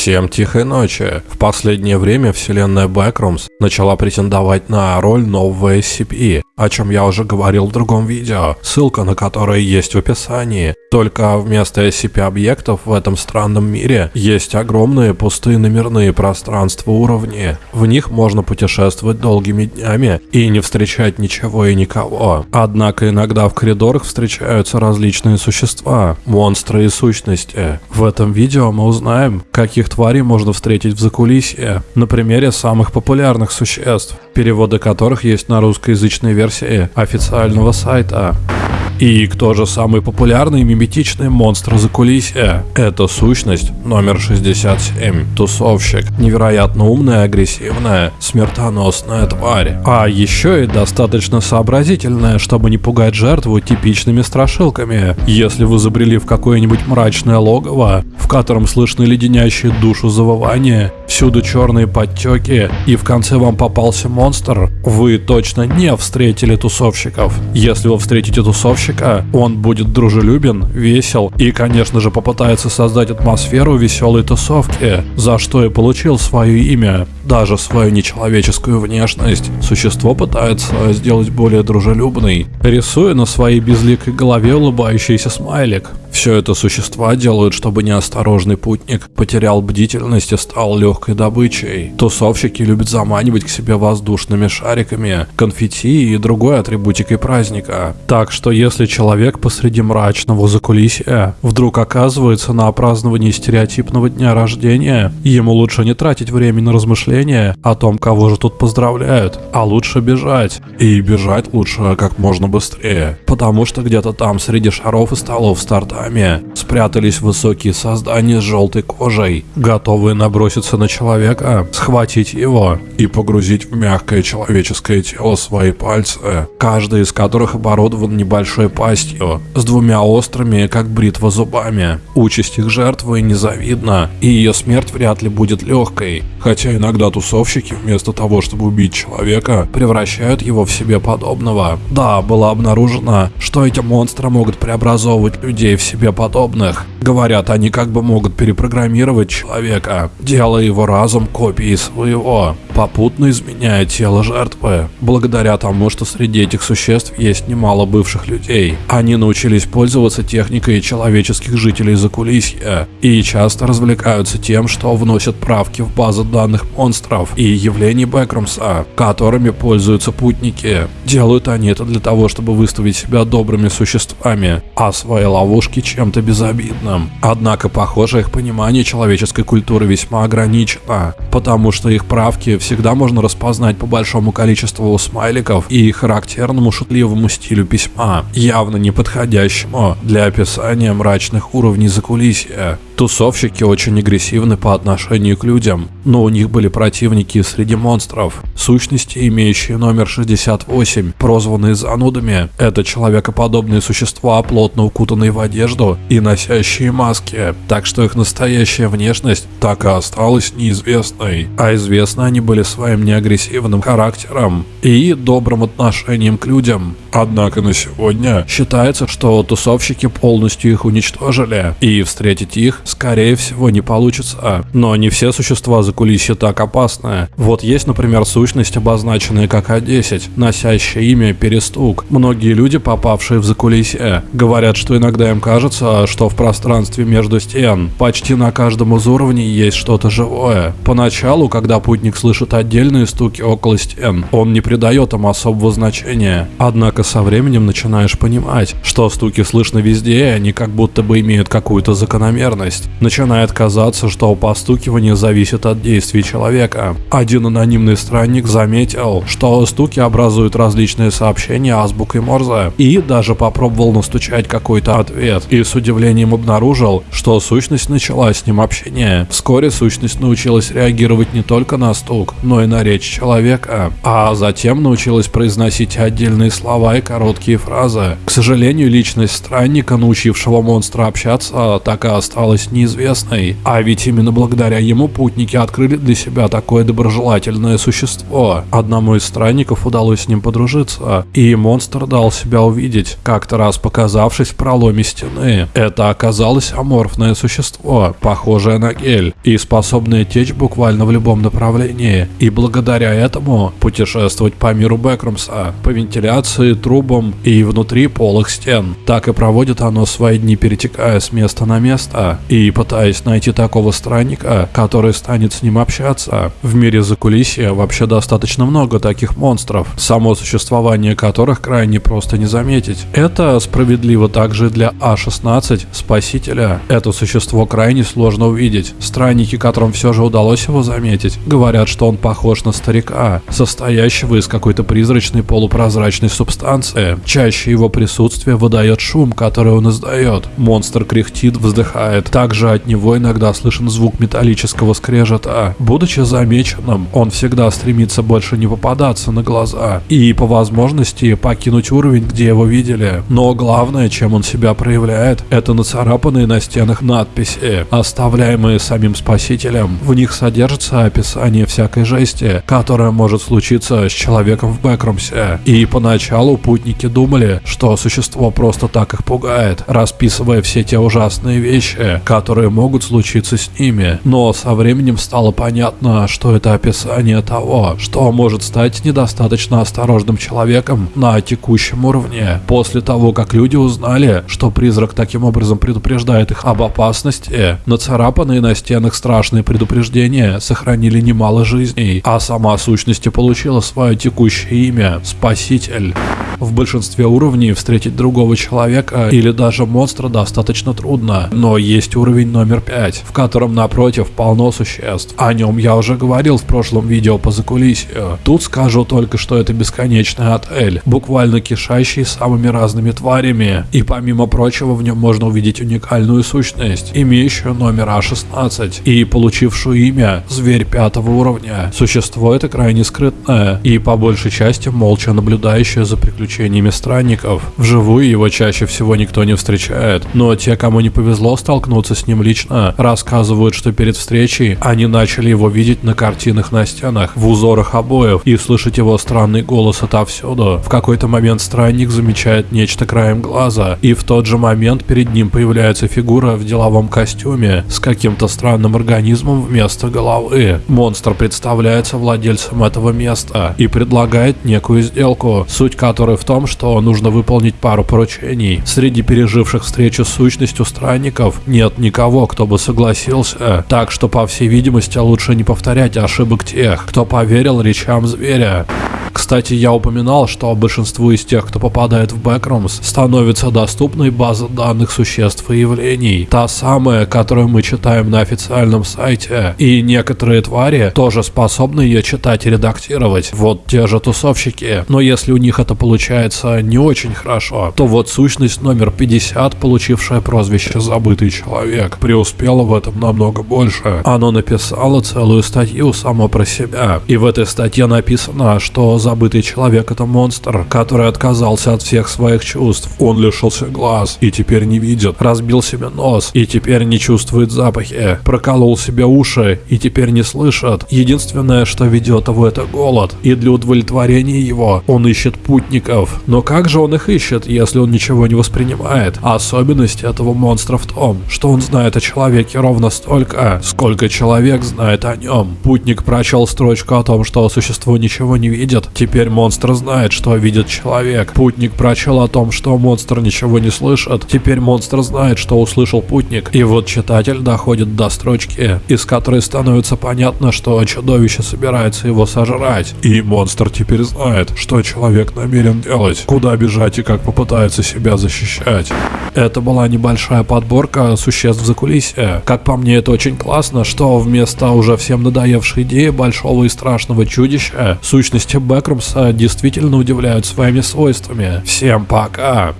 Всем тихой ночи. В последнее время вселенная Backrooms начала претендовать на роль нового SCP, о чем я уже говорил в другом видео, ссылка на которое есть в описании. Только вместо SCP-объектов в этом странном мире есть огромные пустые номерные пространства уровни. В них можно путешествовать долгими днями и не встречать ничего и никого. Однако иногда в коридорах встречаются различные существа, монстры и сущности. В этом видео мы узнаем, каких тварей можно встретить в закулисье, на примере самых популярных существ, переводы которых есть на русскоязычной версии официального сайта. И кто же самый популярный миметичный монстр за кулисья? Это сущность номер 67, тусовщик. Невероятно умная, агрессивная, смертоносная тварь. А еще и достаточно сообразительная, чтобы не пугать жертву типичными страшилками. Если вы забрели в какое-нибудь мрачное логово, в котором слышны леденящие душу завывания, всюду черные подтеки, и в конце вам попался монстр, вы точно не встретили тусовщиков. Если вы встретите тусовщика, заказчика, он будет дружелюбен, весел и, конечно же, попытается создать атмосферу веселой тусовки, за что и получил свое имя. Даже свою нечеловеческую внешность существо пытается сделать более дружелюбной, рисуя на своей безликой голове улыбающийся смайлик. Все это существа делают, чтобы неосторожный путник потерял бдительность и стал легкой добычей. Тусовщики любят заманивать к себе воздушными шариками, конфетти и другой атрибутикой праздника. Так что если человек посреди мрачного закулисья вдруг оказывается на праздновании стереотипного дня рождения, ему лучше не тратить время на размышления о том, кого же тут поздравляют, а лучше бежать. И бежать лучше как можно быстрее, потому что где-то там среди шаров и столов старта руками спрятались высокие создания с желтой кожей, готовые наброситься на человека, схватить его и погрузить в мягкое человеческое тело свои пальцы, каждый из которых оборудован небольшой пастью, с двумя острыми, как бритва, зубами. Участь их жертвы незавидна, и ее смерть вряд ли будет легкой, хотя иногда тусовщики вместо того, чтобы убить человека, превращают его в себе подобного. Да, было обнаружено, что эти монстры могут преобразовывать людей в себе подобных. Говорят, они как бы могут перепрограммировать человека, делая его разум копией своего попутно изменяя тело жертвы. Благодаря тому, что среди этих существ есть немало бывших людей, они научились пользоваться техникой человеческих жителей закулисья и часто развлекаются тем, что вносят правки в базы данных монстров и явлений Бэкрумса, которыми пользуются путники. Делают они это для того, чтобы выставить себя добрыми существами, а свои ловушки чем-то безобидным. Однако, похоже, их понимание человеческой культуры весьма ограничено, потому что их правки все всегда можно распознать по большому количеству смайликов и характерному шутливому стилю письма, явно не подходящему для описания мрачных уровней закулисья. Тусовщики очень агрессивны по отношению к людям, но у них были противники среди монстров. Сущности, имеющие номер 68, прозванные занудами, это человекоподобные существа, плотно укутанные в одежду и носящие маски, так что их настоящая внешность так и осталась неизвестной, а известны они были своим неагрессивным характером и добрым отношением к людям. Однако на сегодня считается, что тусовщики полностью их уничтожили, и встретить их, скорее всего, не получится. Но не все существа за кулисье так опасны. Вот есть, например, сущность, обозначенная как А10, носящая имя Перестук. Многие люди, попавшие в закулисье, говорят, что иногда им кажется, что в пространстве между стен почти на каждом из уровней есть что-то живое. Поначалу, когда путник слышит отдельные стуки около стен, он не придает им особого значения. Однако со временем начинаешь понимать, что стуки слышно везде, и они как будто бы имеют какую-то закономерность. Начинает казаться, что постукивание зависит от действий человека. Один анонимный странник заметил, что стуки образуют различные сообщения азбукой Морзе, и даже попробовал настучать какой-то ответ, и с удивлением обнаружил, что сущность начала с ним общение. Вскоре сущность научилась реагировать не только на стук, но и на речь человека, а затем научилась произносить отдельные слова и короткие фразы. К сожалению, личность странника, научившего монстра общаться, так и осталась неизвестной. А ведь именно благодаря ему путники открыли для себя такое доброжелательное существо. Одному из странников удалось с ним подружиться, и монстр дал себя увидеть, как-то раз показавшись в проломе стены. Тишины. Это оказалось аморфное существо, похожее на гель, и способное течь буквально в любом направлении. И благодаря этому путешествовать по миру Бэкрумса, по вентиляции, трубам и внутри полых стен. Так и проводит оно свои дни, перетекая с места на место и пытаясь найти такого странника, который станет с ним общаться. В мире закулисья вообще достаточно много таких монстров, само существование которых крайне просто не заметить. Это справедливо также для А-16, Спасителя. Это существо крайне сложно увидеть. Странники, которым все же удалось его заметить, говорят, что он похож на старика, состоящего из какой-то призрачной полупрозрачной субстанции. Чаще его присутствие выдает шум, который он издает. Монстр кряхтит, вздыхает. Также от него иногда слышен звук металлического скрежета. Будучи замеченным, он всегда стремится больше не попадаться на глаза и по возможности покинуть уровень, где его видели. Но главное, чем он себя проявляет, это нацарапанные на стенах надписи, оставляемые самим спасителем. В них содержится описание всякой жести, которая может случиться с человеком в Бэкрумсе. И поначалу путники думали, что существо просто так их пугает, расписывая все те ужасные вещи, которые могут случиться с ними. Но со временем стало понятно, что это описание того, что может стать недостаточно осторожным человеком на текущем уровне. После того, как люди узнали, что призрак таким образом предупреждает их об опасности, нацарапанные на стенах страшные предупреждения сохранили немало жизней, а сама сущность и получила свое текущее имя – Спаситель. В большинстве уровней встретить другого человека или даже монстра достаточно трудно, но есть уровень номер 5, в котором напротив полно существ. О нем я уже говорил в прошлом видео по закулисью. Тут скажу только, что это бесконечный отель, буквально кишащий самыми разными тварями, и помимо прочего в нем можно увидеть уникальную сущность, имеющую номер А16 и получившую имя Зверь пятого уровня. Существо это крайне скрытное и по большей части молча наблюдающее за приключениями странников. Вживую его чаще всего никто не встречает, но те, кому не повезло столкнуться с ним лично, рассказывают, что перед встречей они начали его видеть на картинах на стенах, в узорах обоев и слышать его странный голос отовсюду. В какой-то момент странник замечает нечто краем глаза, и в тот же момент перед ним появляется фигура в деловом костюме с каким-то странным организмом вместо головы. Монстр представляется владельцем этого места и предлагает некую сделку, суть которой в том, что нужно выполнить пару поручений. Среди переживших встречу с сущностью странников нет никого, кто бы согласился, так что, по всей видимости, лучше не повторять ошибок тех, кто поверил речам зверя. Кстати, я упоминал, что большинству из тех, кто попадает в Backrooms, становится доступной база данных существ и явлений. Та самая, которую мы читаем на официальном сайте. И некоторые твари тоже способны ее читать и редактировать. Вот те же тусовщики. Но если у них это получается не очень хорошо, то вот сущность номер 50, получившая прозвище «Забытый человек», преуспела в этом намного больше. Оно написало целую статью само про себя. И в этой статье написано, что забытый человек – это монстр, который отказался от всех своих чувств. Он лишился глаз и теперь не видит, разбил себе нос и теперь не чувствует запахи, проколол себе уши и теперь не слышит. Единственное, что ведет его, это голод, и для удовлетворения его он ищет путников. Но как же он их ищет, если он ничего не воспринимает? Особенность этого монстра в том, что он знает о человеке ровно столько, сколько человек знает о нем. Путник прочел строчку о том, что существо ничего не видит, Теперь монстр знает, что видит человек. Путник прочел о том, что монстр ничего не слышит. Теперь монстр знает, что услышал путник. И вот читатель доходит до строчки, из которой становится понятно, что чудовище собирается его сожрать. И монстр теперь знает, что человек намерен делать, куда бежать и как попытается себя защищать. Это была небольшая подборка существ за кулисье. Как по мне, это очень классно, что вместо уже всем надоевшей идеи большого и страшного чудища, сущности Бэкрумса действительно удивляют своими свойствами. Всем пока!